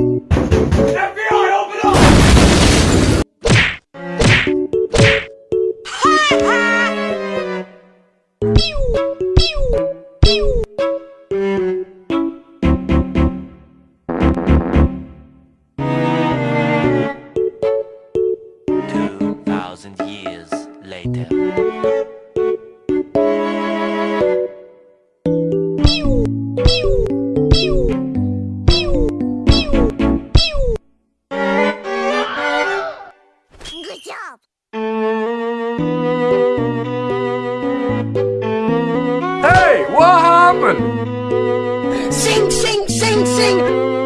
Everybody Hey, what happened? Sing, sing, sing, sing!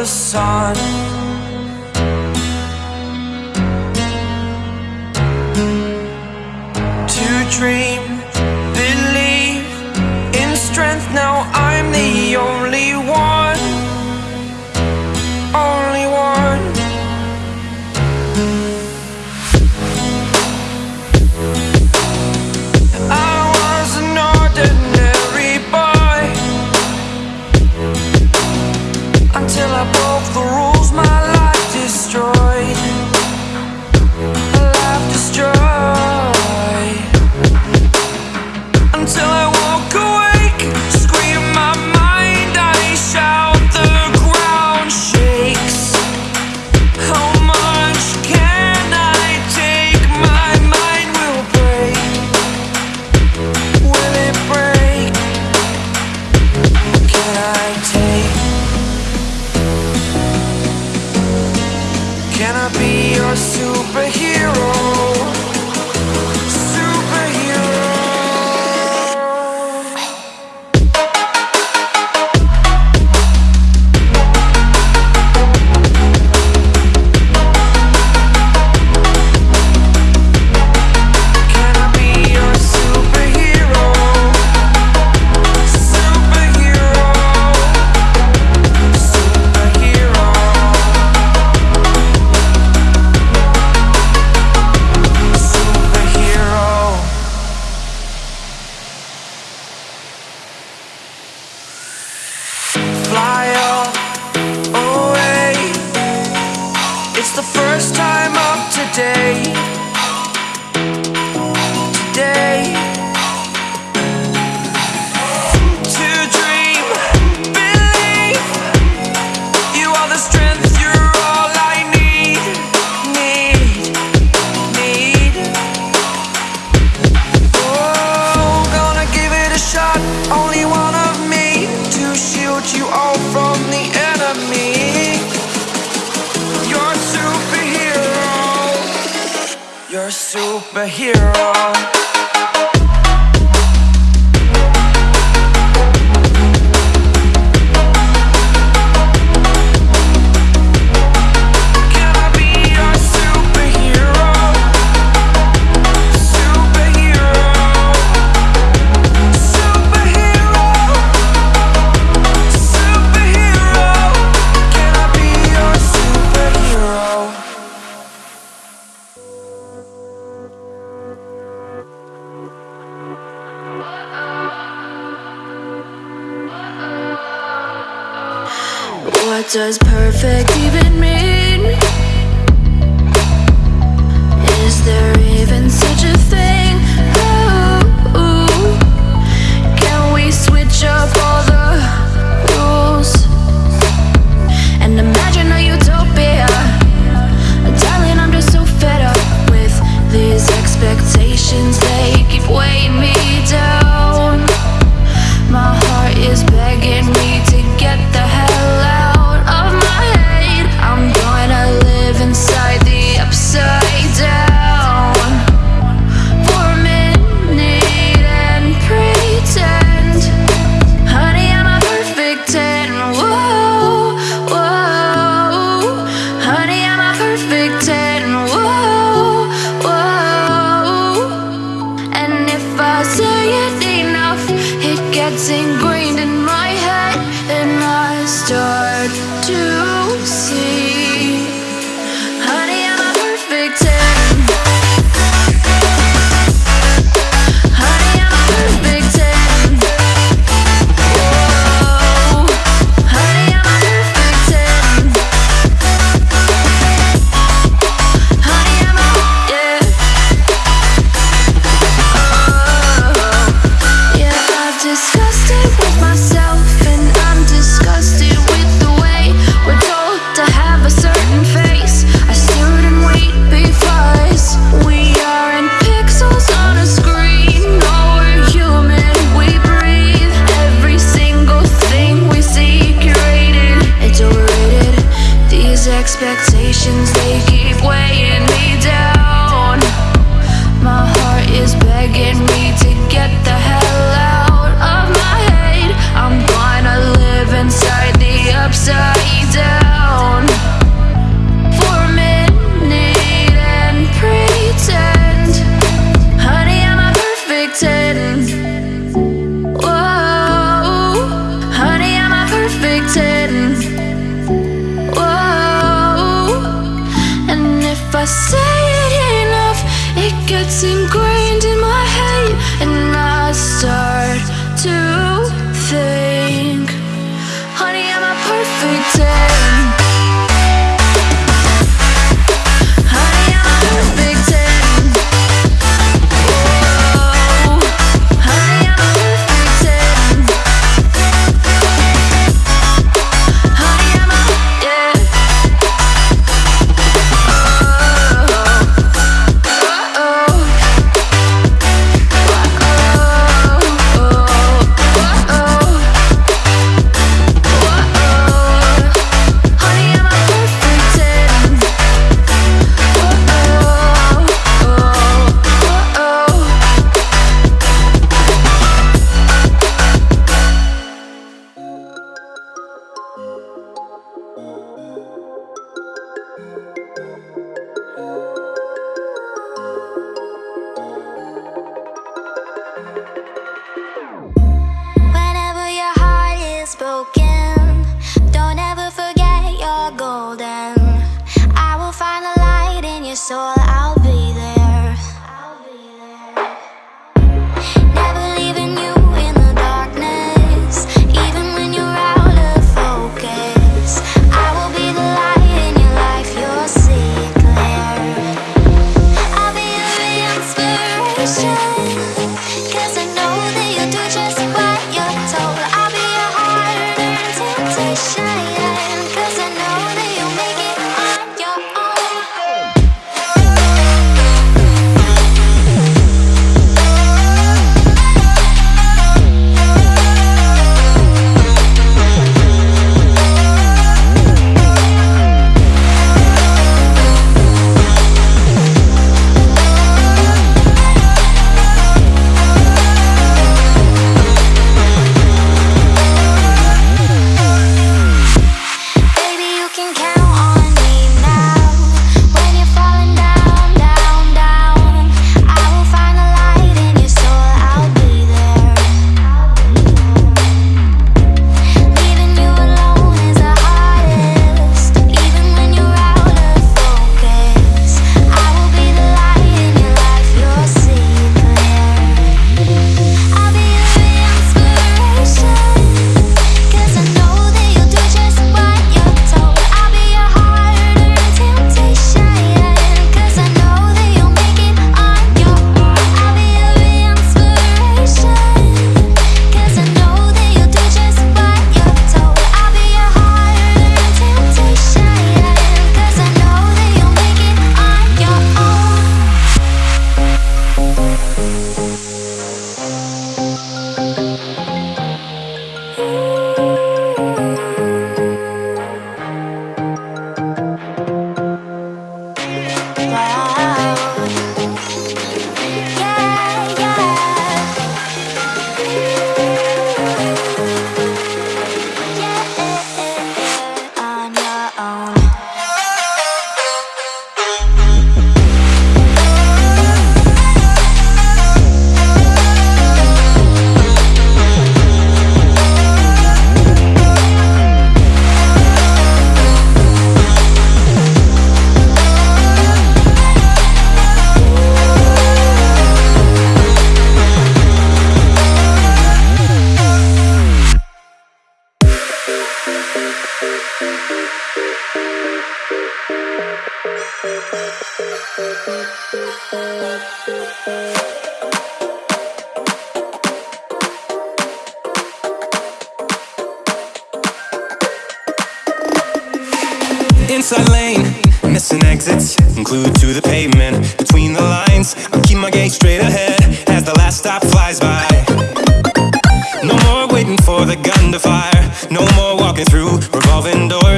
the sun. night. superhero. does perfect even I say it enough, it gets ingrained in my head, and I start to see.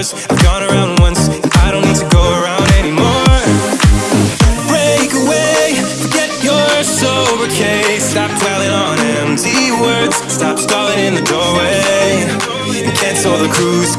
Doors. I've gone around once, I don't need to go around anymore. Break away, forget your sober case. Stop dwelling on empty words. Stop stalling in the doorway. Cancel the cruise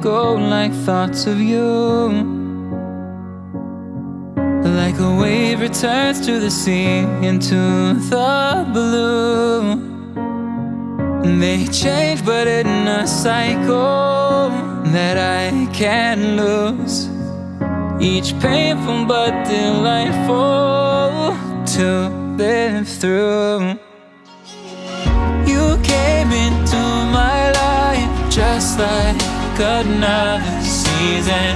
go like thoughts of you. Like a wave returns to the sea into the blue. They change, but in a cycle that I can't lose. Each painful but delightful to live through. You came into my life just like another season.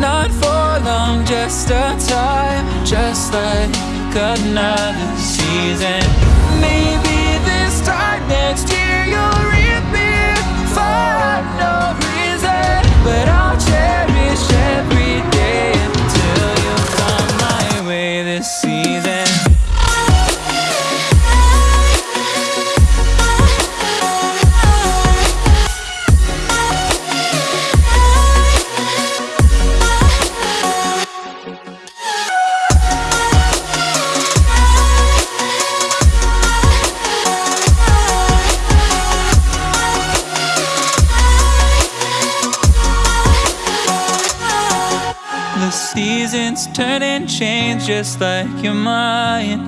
Not for long, just a time, just like another season. Maybe this time next year you'll reappear for no reason. But I'll cherish just like your mind.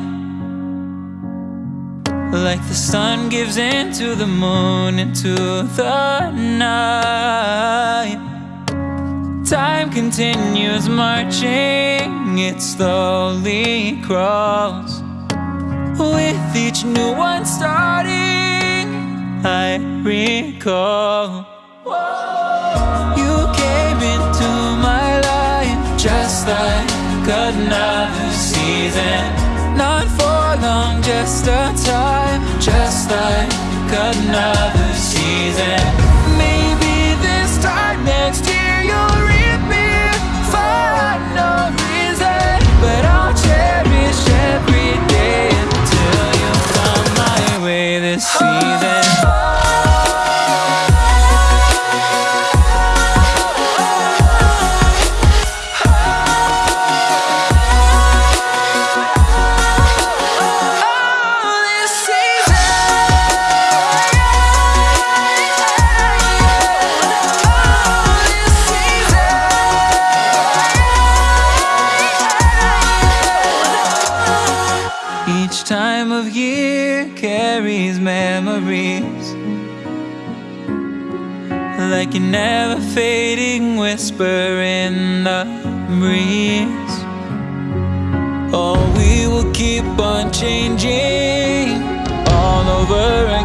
Like the sun gives into the moon, into the night. Time continues marching, it slowly crawls. With each new one starting, I recall. You came into my life just like another season. Not for long, just a time, just like another season. Each time of year carries memories. Like a never fading whisper in the breeze. Oh, we will keep on changing all over again